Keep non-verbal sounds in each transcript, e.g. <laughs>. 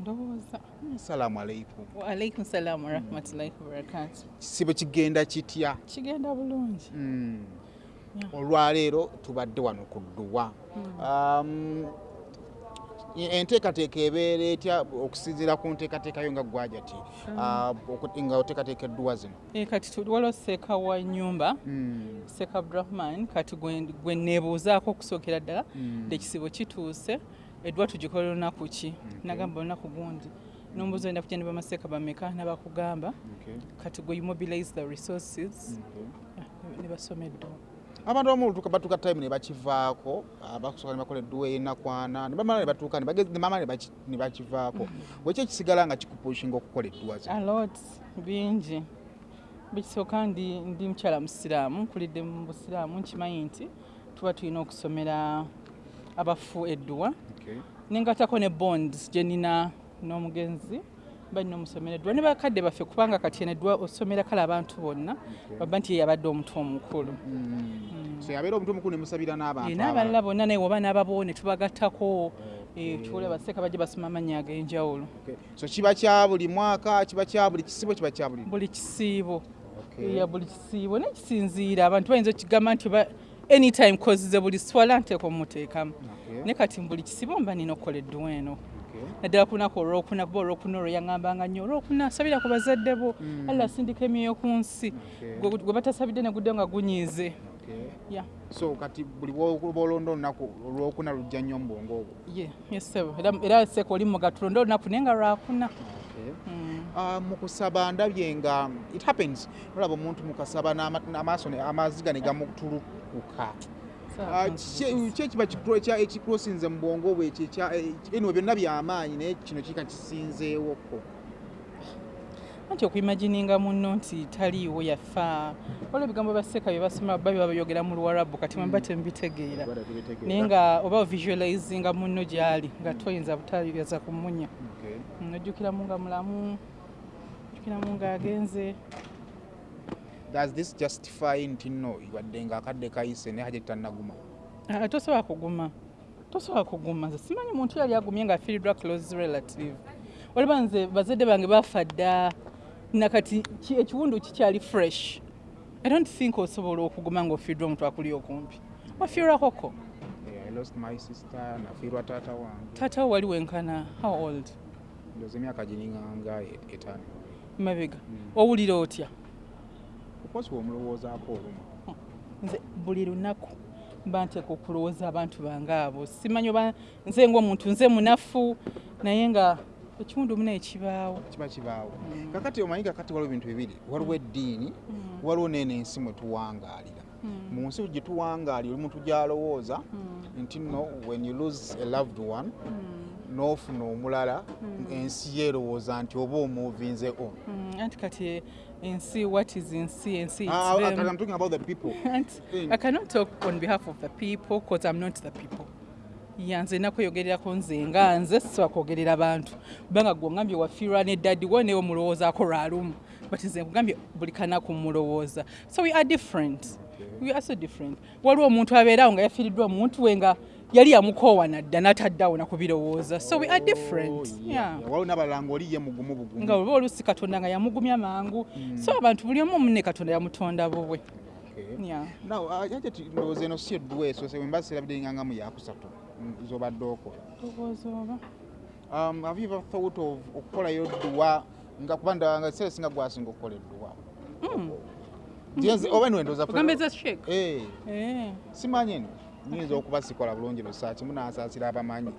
ndowooza. Salaamu aleikum waalaikum salaamu warahmatullahi wabarakatu kisibo kigenda kitya? Kigenda bulungi. Mm. Yeah. olwaleero tubadde wano ku dduwa. Um, enteekateeka ebeera etya? Okusinziira ku nteekateeka yo nga gwajati nga oteekateeka edduwa zino. Eh, kati tu- waliwo seeka wa nyumba Mm. seeka abdurahman kati gwe neebuuzaako okusookera ddala. Mm. ekisibo kituuse eddwa tugikola olunaku ki? Nagamba olunaku gundi. Nombuuza olina kugenda bamaseeka bameka? Nabakugamba. Kati gwe mobilize the resources. Okay. ne basoma edduwa abantu abamu olutuuka batuuka time ne bakivaako abakusooka ne bakola edduwa enakwana ne bamala ne batuuka ne bamala ne baki- ne bakivaako. Bweki ekisigala nga kikupushinga okukola edduwa zino alot bingi. Bikisooka ndi mukyala musiraamu nkulidde mu busiraamu nkimanyi nti tuba tulina okusomera abafu edduwa. Nengatako ne bonds gye nina n'omugenzi balina omusomera edduwa ne bakadde baffe kubanga kati eno edduwa osomera kale abantu bonna baba nti ye yabadde omuntu omukulu. Mm. so yabeera omuntu omukulu ne musabira n'abantu era abalala bonna naye oba n'ababo ne tubagattako eh, tuwole baseeka bajje basoma amannya ag'enjawulo. So kiba kya buli mwaka kiba kya buli kisibo kiba kya buli buli kisiibo. Ya buli kisiibo. Nekisinziira abantu bayinza okigamba nti anytime kozize buli swala nteeka omuteekamu. Ne kati buli kisibo mba nina okukola edduwa eno naddala ku lunaku olwokuna kuba olwokuna olwo yaŋŋambanga nnyo olwokuna sabira ku bazadde bo. Alla asindika emyoyo ku nsi. Gwe- batasabidde ne gudde nga gunyiize. So kati buli bwoba olonda olunaku olwokuna lujja nnyo mu bwongo obwo? Ye yesebo era seeka oli mugatulonda olunaku naye nga lwakuna Mm. Ah, mu kusaba ndabye nga it happens. Olaba omuntu mukasaba n'ama- n'amaaso amaziga ne gamutulukuka Ah, ki- ki ekiba ekikrosinze mu bwongo bwe ekyo ekya- eh, anyway byonna byamaanyi naye kino kika kisinzeewoko anti okuimagininga munno nti taliiwo yafa. Waliwo ebigambo baseeka bye basoma babi babyogera mu luwarabu kati mwemba tembitegeera naye nga oba visualizinga munno gyali nga toyinza butayaza kumunya nojjukiramu nga mulamu ojjukiramu ng'agenze does this justify nti nno wadde nga akadde kayise naye hajja tannaguma? Ah, tosobola kuguma. Tosobola kuguma. Nze simanyi muntu yali agumye nga afiiriddwa close relative. Waliba nze bazadde bange bafa dda. Nakati ki- ekiwundu kikyali fresh? I don't think osobola okuguma ng'ofiiriddwa omuntu akuli okumpi. Wafiirwakoko lost my sister nafiirwa taata wange. Taata wo wali wenkana how old? Ndoza emyaka giringanga etaano. Mabega. Owulira otya okosi omulowoozaako olumu nze buli lunaku mba nteeka okulowooza abantu bange abo. Simanyi oba nze ngaomuntu nze munafu naye nga ekiwundu muna ekibaawo. Kiba kibaawo. Kakati omanyi kakati waliwo ebintu bibiri waliwo eddiini waliwo neeno ensi mwe tuwangaalira. Mu nsi gye tuwangaalira oli muntu gyalowooza nti nno when you lose a loved one n'ofuna omulala ensi yeerowooza nti oba omuvinze on Mm, anti kati ensi what is ensi ensi it's Ah, ah, them. I'm talking about the people. <laughs> Anti, Mm. i cannot talk on behalf of the people because i'm not the people. Ya nze nakweyogererako nze nga nze sisobola kwogerera bantu. Kubanga gwe ongambye wafiirwa ne daddi wo newe mulowoozaako lwalumu but nze nkugambye buli kanaku mulowooza so we are different. We are so different. Waliwo omuntu abeerawo nga yafiiriddwa omuntu we nga yali yamukoowa nadda n'ataddawo nakubirowooza so we are different. Oh, waliwo n'abalala ngaoli ye mugumu bugumu. Nga oba oluusi katonda nga yamugumya mangu. So abantu buli omu munne katonda yamutonda bubwe. Yaje ti- ndowooza eno si eddwa eso se wemba sirabidde nga ngamu yakusatu mm, z'obadde okola Ndowooza oba. Um, have you ever thought of okukolayo dduwa nga kuba ndanga kiseera singa gwasinga okukola edduwa? Nze- oba niwe ndowooza ogamba eza shek Eh, Eh. simanyi eno nyinza okuba sikola bulungi lusa kimu nasaasira abamanyi.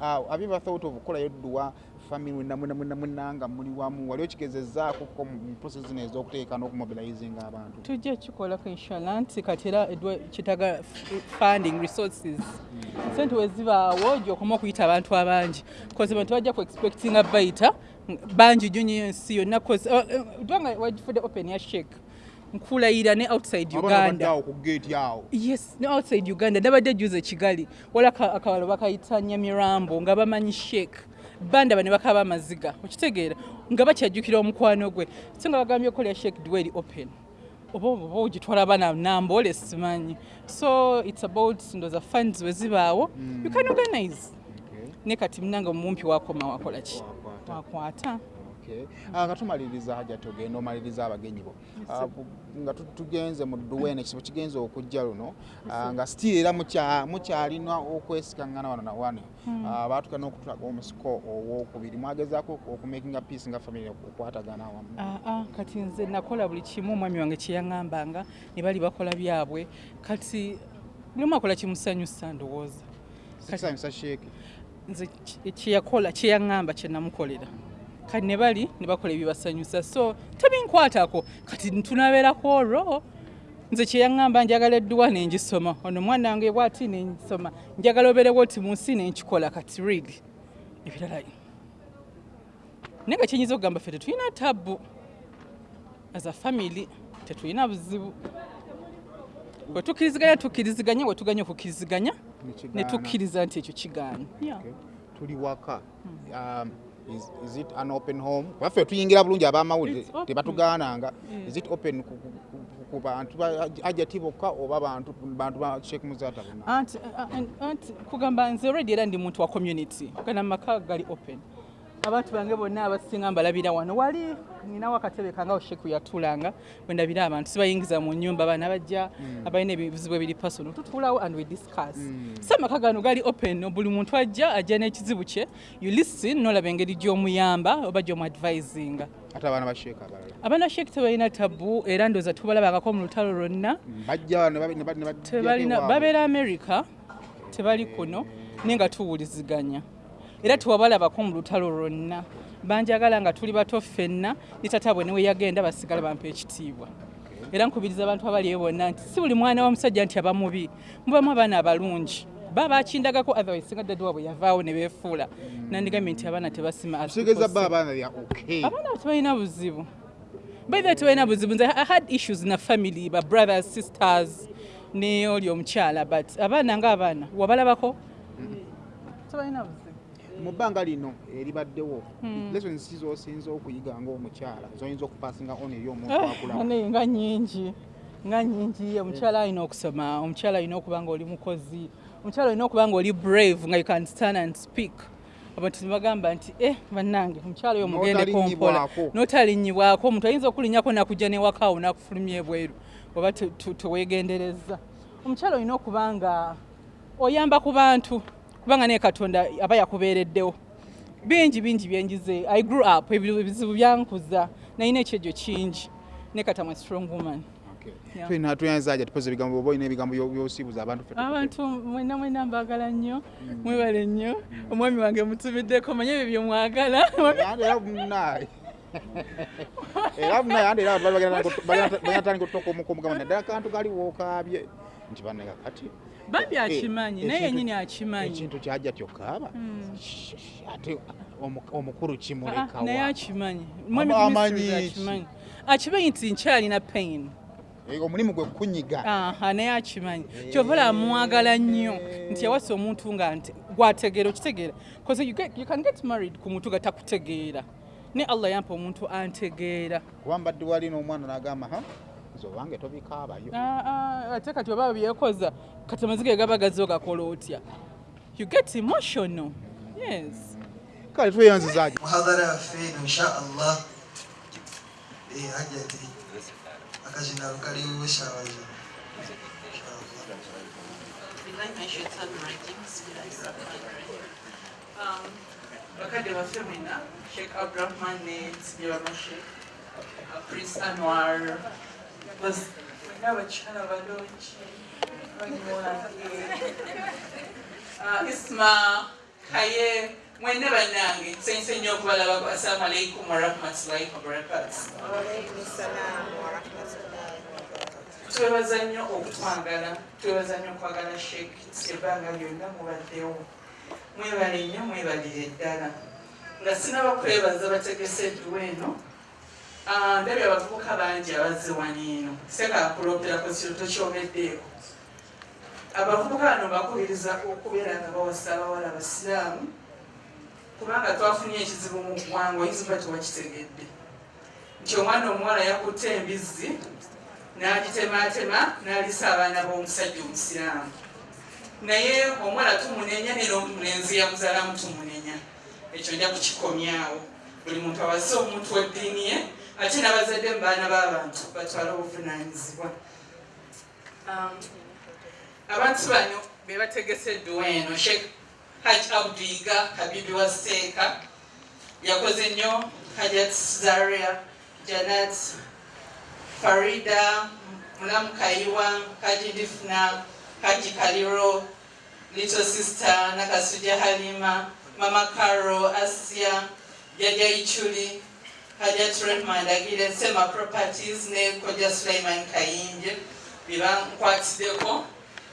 Ah, have you ever thought of okukolayo dduwa family mwena mwena mwena mwena nga muli wamu wali okigezezaako ko mu process zino ez'okuteeka n'okumobilizinga abantu? Tujja kikolako inshallah nti kati era kitaga funding resources. Sente wezibaawo gyokoma okuyita abantu abangi koze bantu bajja ku expectinga bayita bangi nnyo nnyo ensi yonna dwanga wagifudde open ya shek nkulayira ne outside uganda. yes ne outside uganda. Nabadde juze kigali. Wala aka- akawalo bakayita nyamirambo nga bamanyi sheek bandaba ne bakaba amaziga. Okitegeera nga bakyajjukira omukwano gwe. So nga bagambye okolera sheek dweri open oba oba ogitwala bana namboole simanyi. So its about ndoza funds wezibaawo you can organize. Ne kati munange omumpi wakoma wakola ki? Wakwata. Ah, nga tumaliriza hajja tugenda omaliriza abagenyi bo. Ah, nga tu- tugenze mu dduweene ekisibo kigenze okujja luno. Ah, nga still era mukya- mukyalina okwesikaŋŋana wano na wano. Ah, baatuka n'okutulaga omusiko owokubiri. Mwagezaako okumakinga peace nga family okukwatagana awamu. Kati nze nakola buli kimu omwami wange kyeyaŋŋambanga ne bali bakola byabwe. Kati buli omu akola kimusanyusa ndowooza. Nze kyeyakola kyeyaŋŋamba kyenamukolera kati ne bali ne bakola ebibasanyusa so tebinkwatako. Kati ntunabeerako olwo. Nze kyeyaŋŋamba njagala edduwa nengisoma. Ono mwana wange bwati nensoma njagala obeerewo ti mu nsi nenkikola kati really ebirala naye nga kyenyinza okugamba ffe tetulina tabbu. As a family tetulina buzibu. Bwe tukkiriziganya tukkiriziganya bwe tuganya okukkiriziganya ne tukkiriza nti ekyo kigaana. Tuli waka. Um, is, is it an open home? Baffe tuyingira bulungi abamawulire tebatugaananga. Is it open ku- bantu ba- ajati bokka oba bantu ba sheek muzata anti kugamba nze already era ndi muntu wa community. Gana maka gali open abantu bange bonna abasinga mbalabira wano wali ninawo akatebe kange awo sheku yatulanga bwendabira abantu sibayingiza mu nyumba abaana bajja abalina ebizibu ebiri personal tutuulawo and we discuss. So amaka gano gali open buli muntu ajja ajja n'ekizibu kye you listen nolaba engeri gy'omuyamba oba gy'omuadvisinga ate abaana ba sheek abalala? Abaana sheek tebalina tabu era ndooza tubalabangako mu lutalo lwonna. Babeera america tebali kuno naye nga tuwuliziganya era tewabalabako mu lutalo lwonna. Banjagala nga tuli bato ffenna ne tata bwe newe yagenda basigala bampa ekitiibwa. Era nkubiriza abantu abaliyo bonna nti si buli mwana wa musajja nti aba mubi mubamu abaana abalungi. Ba bakindagako otherwise singa dadde waabwe yavaawo ne beefuula. Nandigambye nti abaana tebasima abaana tebalina buzibu. Baitha tebalina buzibu nze i had issues na family ba brothers sisters ne oli omukyala but abaana ngaabaana wabalabako? Tebalina buzibu mu bbanga lino eribaddewo lessons ki z'osinza okuyiga ng'omukyala zoyinza okupasinga on eri omuntu akula nga nyingi nga nyingi omukyala alina okusoma omukyala alina okuba nga oli mukozi omukyala olina okuba nga oli brave nga you can stand and speak. Abantu nebagamba nti eh bannange omukyala oyo mugendeko mpola N'otalinyibwako. omuntu ayinza okulinyako nakujja newakaawo nakufulumya ebweru oba teweegendereza omukyala olina okuba nga oyamba ku bantu kubanga naye katonda aba yakubeereddewo. Bingi bingi byenjize i grew up ebi- ebizibu byankuza. Nalina ekyejjo kingi. Ne katamwe strong woman. Okay. Yeah. tulina tuyanza aja tupoza ebigambo oba olina ebigambo byo- byosiibuza abantu abantu mwena mwena mbagala nnyo mwebale nnyo. Omwami wange mutumiddeko manye ebyo byemwagala Yandi <laughs> era munaye era munaye yandi era bagatandika otutoka omukomugamba naddala kantu gali wookabye nti baneka kati bambi akimanyi Eh, naye yennyini akimanyi. ekintu kyajja tyokaaba ate omu- omukulu Ah, naye kimulekawa akimanyi. Ki? akimanyi. Nti nkyalina pain. Eh, omulimu gwe kunyiga naye akimanyi. Kyova olaba mwagala nnyo. Nti yawasa omuntu nga gwategeera okitegeera. Bcause you, get, you can get married ku muntu gatakutegeera ne allah yampa omuntu antegeera. Kuba mbadde wali n'omwana n'agamba ha? Nze obange tobikaabayo Ah, ah, ate kati oba byekoza kati amazike gaba gazo gakola otya? You get emotional. Yes. Kale tweyanzizaaki muhadhara yaffe eno insha allah eh, hajati akazina kaliwo shawaja bakadde baffe mwena sheikh abdurahman ne sibirama sheikh prince anwar mwena abakyala balungi isma kaye mwene bannange nsanyusa nnyo okubalabako assalamu alaikum warahmatullahi wabarakatu twebaza nnyo okutwagala twebaza nnyo okwagala sheik ebbanga lyonna mubaddewo mwebale nnyo mwebalire eddala nga sinaba kwebaza bategese edduwa eno ndabye abavubuka bangi abazze wano eno. Sekakulooperako kiro tokyogeddeeko abavubuka bano bakubiriza okubeera nga bawasa abawala abasiraamu kubanga twafunye ekizibu mu ggwanga oyinza oba tewakitegedde. Nti omwana omuwala yakutte embizzi n'agitematema n'alisa abaana b'omusajja omusiraamu naye omuwala tumunenya nera omulenzi yamuzaalamu tumunenya. Ekyo nja kukikomyawo buli muntu awase omuntu weddiini ye ate n'abazadde mu baana b'abantu batwale obuvunanyizibwa Um, abantu bano be bategeseddwa eno sheikh haj abdiga kabibi wa seeka yakoze nnyo hajat zaria janat farida mulamu kayiwa haji kaliro little sister nakasuja halima mama caro asia jaja ichuli hajat rehma ndagire sema properties ne koja suleiman kayinje bebankwatiddeko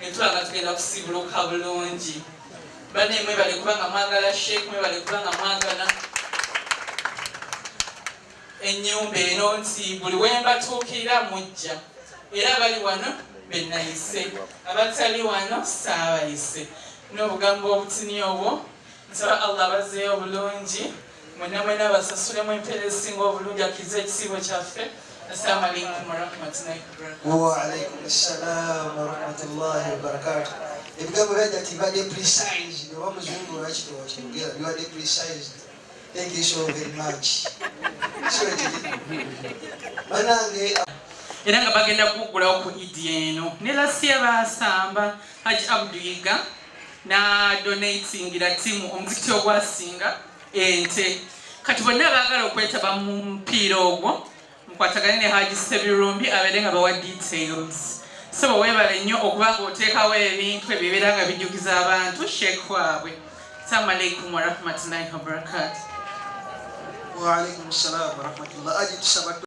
netulaga tugenda kusibuluka bulungi. Banne mwebale kubanga mwagala sheek mwebale kubanga mwagala enyumba eno nti buli wembatuukirira mujja. Era abali wano benayise. Abatali wano saabayise. N'obugambo obutini obwo nsaba allah bazeeyo bulungi mwena mwena basasulemu empeera ezisinga obulungi akkiriza ekisiibo kyaffe. Ebigambo banange era nga bagenda kugulawo ku idi eno. Ne lasiya basamba haji abduiga nadonatingira timu omuzikiti ogwasinga ente. Kati bonna baagala okwetaba mu mupiira ogwo mukwatagane ne haji sebirumbi abeere nga bawa details. So bwewebale nnyo okuba nga oteekawo ebintu ebyo ebeera nga bijjukiza abantu sheekh waabwe assalamu alaikum warahmatullahi wabarakatu waalaikum ssalamu warahmatullah